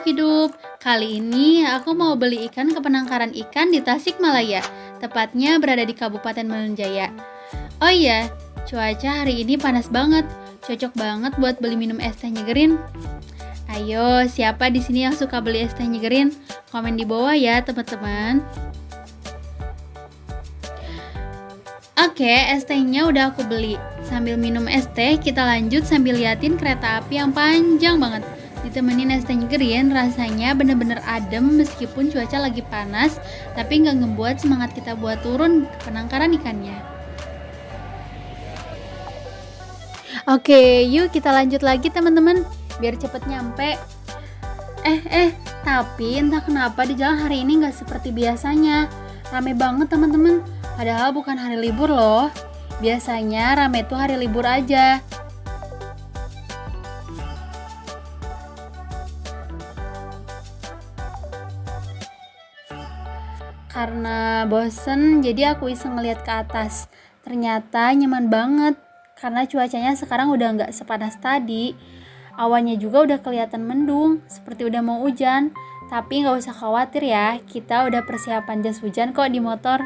makhluk hidup. Kali ini aku mau beli ikan ke penangkaran ikan di Tasikmalaya, tepatnya berada di Kabupaten Manunjaya. Oh iya, cuaca hari ini panas banget. Cocok banget buat beli minum es teh nyegerin. Ayo, siapa di sini yang suka beli es teh nyegerin? Komen di bawah ya, teman-teman. Oke, es tehnya udah aku beli. Sambil minum es teh, kita lanjut sambil liatin kereta api yang panjang banget. Ditemenin es teh green, rasanya bener-bener adem meskipun cuaca lagi panas, tapi nggak ngebuat semangat kita buat turun ke penangkaran ikannya. Oke, yuk kita lanjut lagi teman-teman, biar cepet nyampe. Eh, eh, tapi entah kenapa di jalan hari ini nggak seperti biasanya. Rame banget teman-teman, padahal bukan hari libur loh. Biasanya rame tuh hari libur aja. Karena bosen, jadi aku iseng ngeliat ke atas. Ternyata nyaman banget, karena cuacanya sekarang udah nggak sepanas tadi. Awannya juga udah kelihatan mendung, seperti udah mau hujan. Tapi nggak usah khawatir ya, kita udah persiapan jas hujan kok di motor.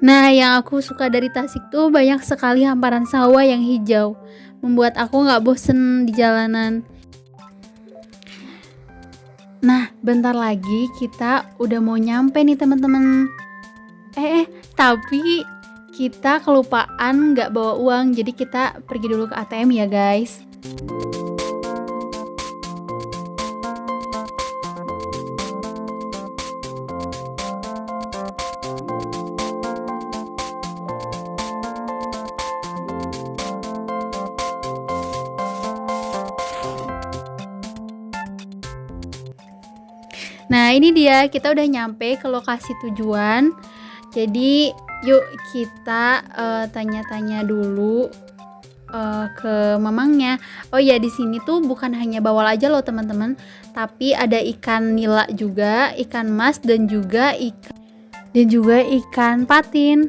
Nah, yang aku suka dari Tasik tuh banyak sekali hamparan sawah yang hijau, membuat aku nggak bosen di jalanan. Nah, bentar lagi kita udah mau nyampe nih teman-teman. Eh, eh, tapi kita kelupaan nggak bawa uang, jadi kita pergi dulu ke ATM ya guys. Nah, ini dia kita udah nyampe ke lokasi tujuan. Jadi, yuk kita uh, tanya-tanya dulu uh, ke mamangnya. Oh ya, di sini tuh bukan hanya bawal aja loh, teman-teman, tapi ada ikan nila juga, ikan mas dan juga ikan dan juga ikan patin.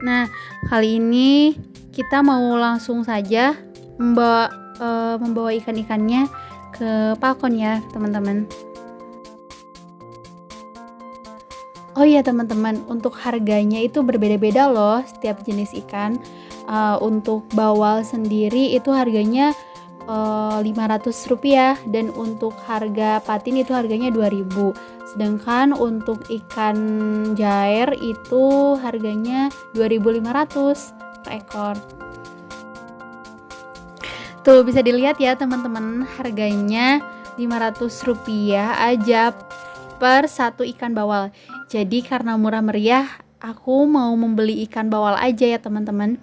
Nah, kali ini kita mau langsung saja membawa uh, membawa ikan-ikannya ke balkon ya, teman-teman. Oh iya teman-teman, untuk harganya itu berbeda-beda loh setiap jenis ikan. Uh, untuk bawal sendiri itu harganya uh, eh, 500 rupiah dan untuk harga patin itu harganya 2000 sedangkan untuk ikan jair itu harganya 2500 per ekor. Tuh bisa dilihat ya teman-teman harganya 500 rupiah aja per satu ikan bawal jadi karena murah meriah, aku mau membeli ikan bawal aja ya teman-teman.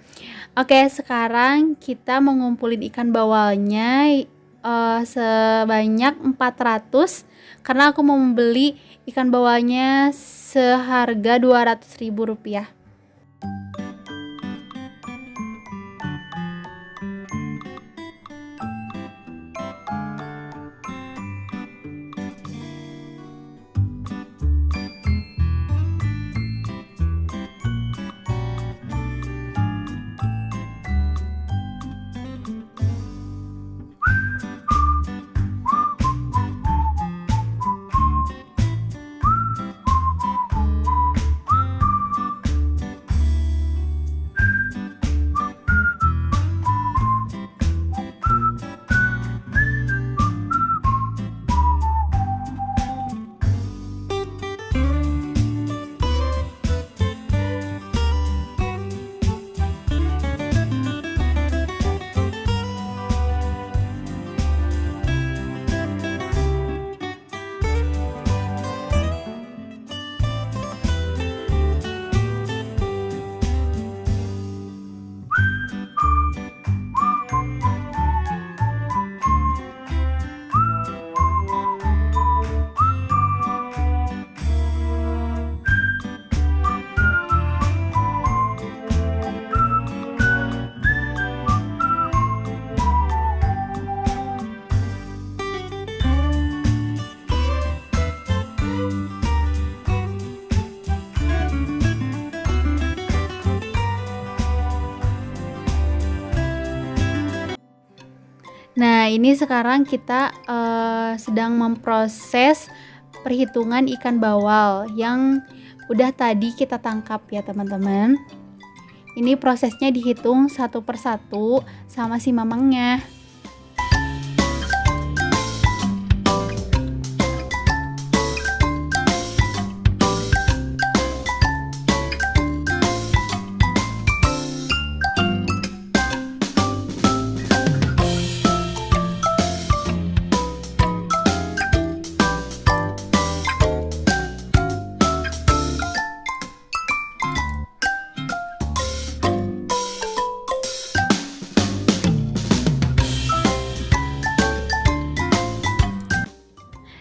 Oke, sekarang kita mau ngumpulin ikan bawalnya uh, sebanyak 400 karena aku mau membeli ikan bawalnya seharga 200 rupiah. ini sekarang kita uh, sedang memproses perhitungan ikan bawal yang udah tadi kita tangkap ya teman-teman. Ini prosesnya dihitung satu persatu sama si mamangnya.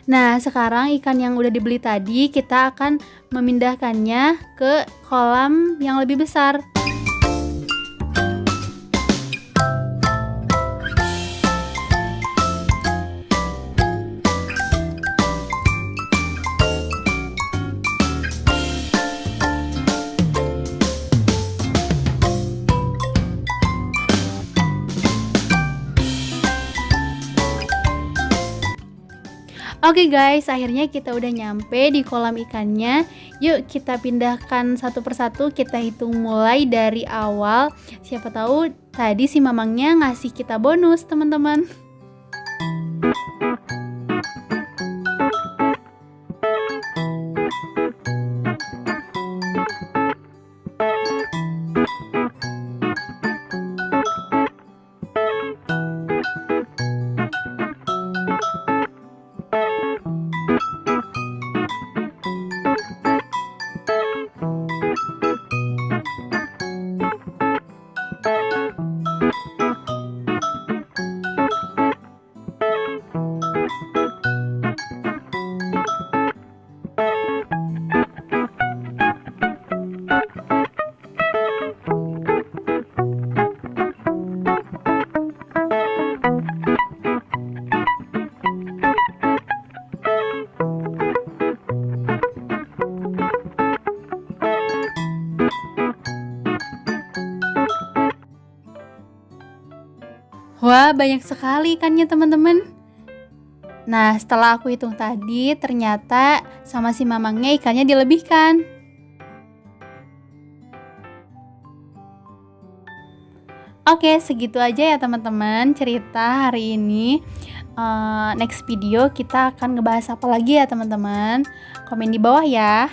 Nah, sekarang ikan yang udah dibeli tadi kita akan memindahkannya ke kolam yang lebih besar. Oke okay guys, akhirnya kita udah nyampe di kolam ikannya. Yuk kita pindahkan satu persatu, kita hitung mulai dari awal. Siapa tahu tadi si mamangnya ngasih kita bonus, teman-teman. Wah, banyak sekali ikannya teman-teman. Nah, setelah aku hitung tadi, ternyata sama si mamangnya ikannya dilebihkan. Oke, segitu aja ya teman-teman cerita hari ini. Uh, next video kita akan ngebahas apa lagi ya teman-teman. Komen di bawah ya.